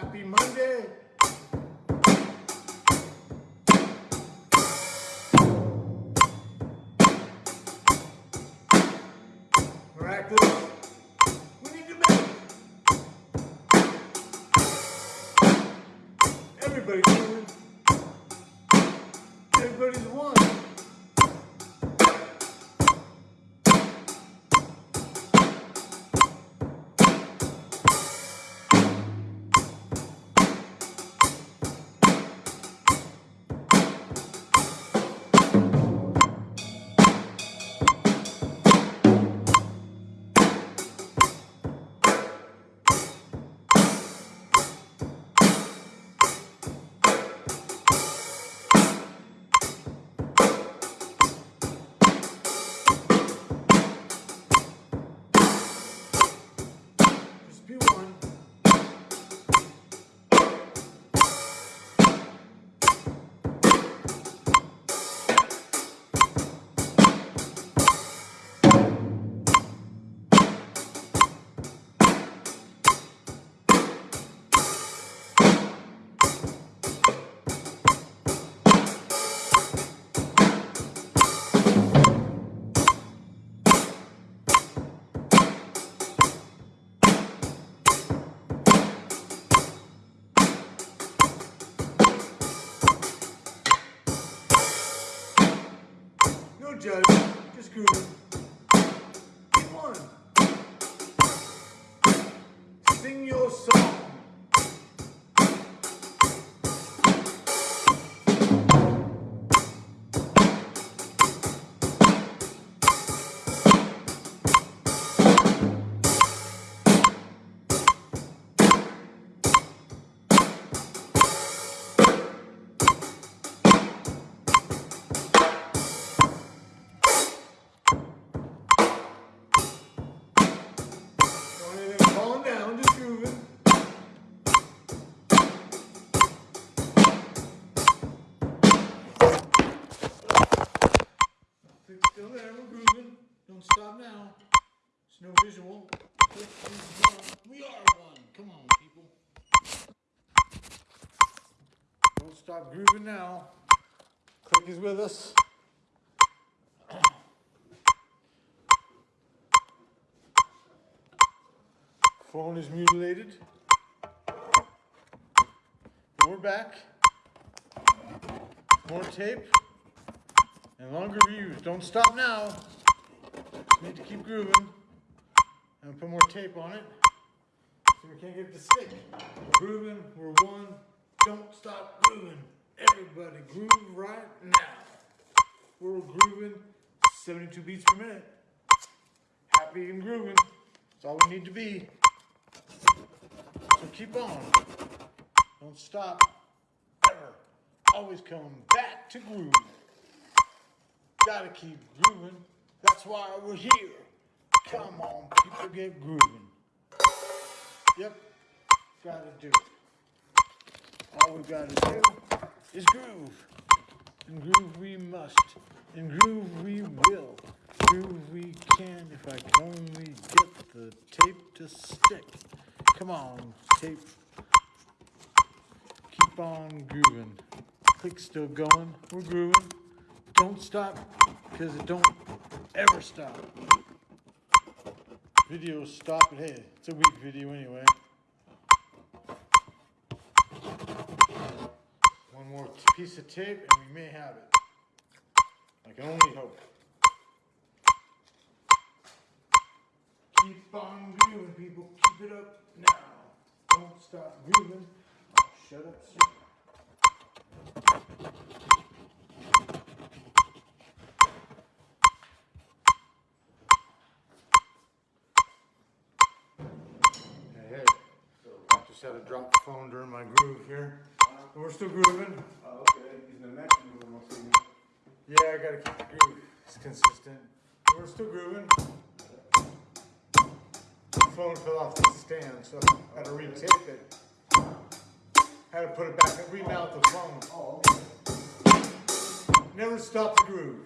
Happy Monday. Miraculous. No judge, just grooving. It's no visual. Click is one. We are one. Come on, people. Don't stop grooving now. Click is with us. Phone is mutilated. We're back. More tape and longer views. Don't stop now. Need to keep grooving. And put more tape on it so we can't get it to stick. Grooving. We're one. Don't stop grooving. Everybody groove right now. We're grooving 72 beats per minute. Happy and grooving. That's all we need to be. So keep on. Don't stop. Ever. Always come back to groove. Gotta keep grooving. That's why we're here. Come on, people get grooving. Yep. Gotta do it. All we gotta do is groove. And groove we must. And groove we will. Groove we can if I can only get the tape to stick. Come on, tape. Keep on grooving. Click's still going. We're grooving. Don't stop because it don't ever stop. Videos stop it. Hey, it's a weak video anyway. One more piece of tape and we may have it. I can only hope. Keep on grooving, people. Keep it up now. Don't stop grooving. Oh, shut up, sir. Just had to drop the phone during my groove here. But we're still grooving. Oh, okay. He's in the next room. I'll you. Yeah, I gotta keep the groove. It's consistent. We're still grooving. The phone fell off the stand, so I had to retape it. Had to put it back and remount the phone. Oh. Never stop the groove.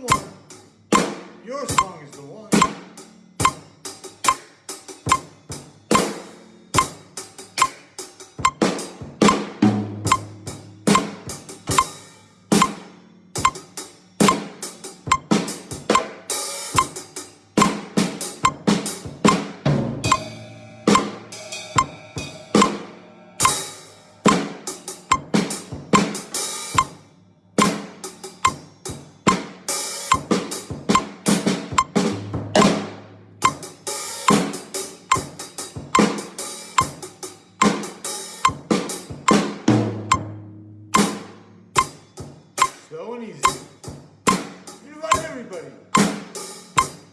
One. Your song is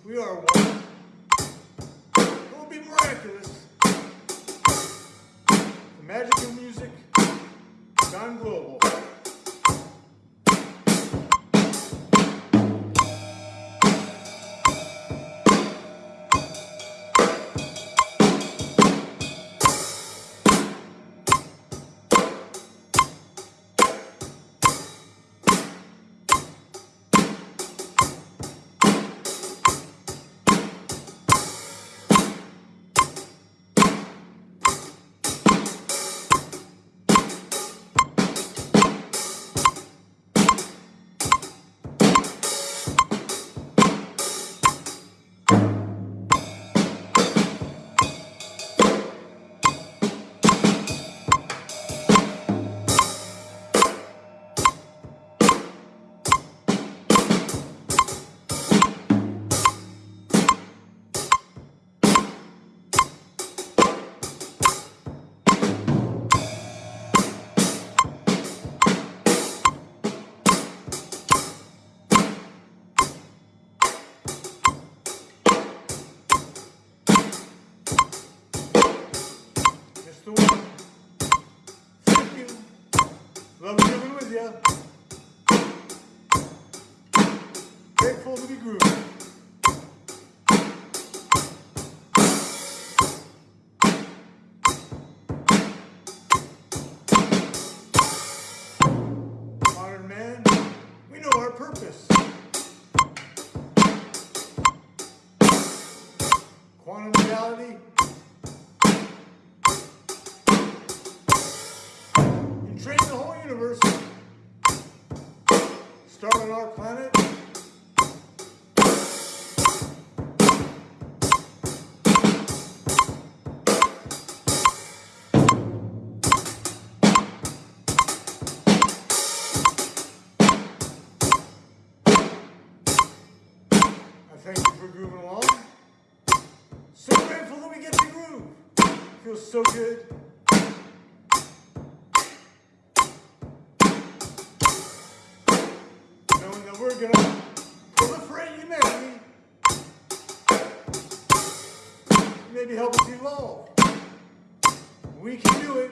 We are one. It will be miraculous. The magic of music you. Grateful to be grooving. Modern man, we know our purpose. Quantum reality. Start on our planet. Thank you for grooving along. So grateful that we get to groove. Feels so good. Maybe help us evolve. We can do it.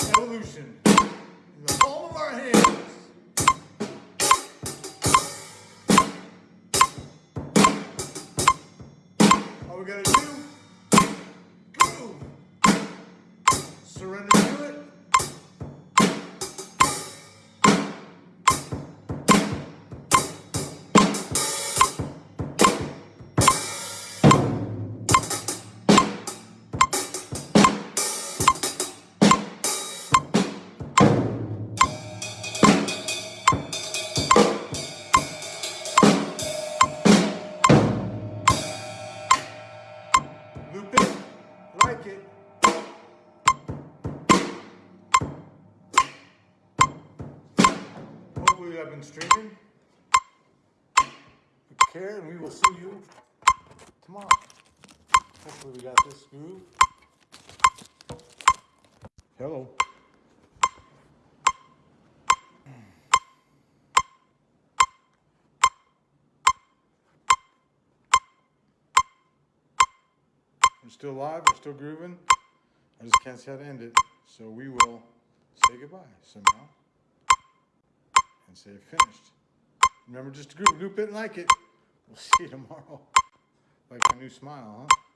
Evolution in the palm of our hands. All we gotta do, groove. Surrender I've streaming. Take care and we will see you tomorrow. Hopefully we got this groove. Hello. We're still live, we're still grooving. I just can't see how to end it. So we will say goodbye somehow. And say finished. Remember just to group, group it and like it. We'll see you tomorrow. Like my new smile, huh?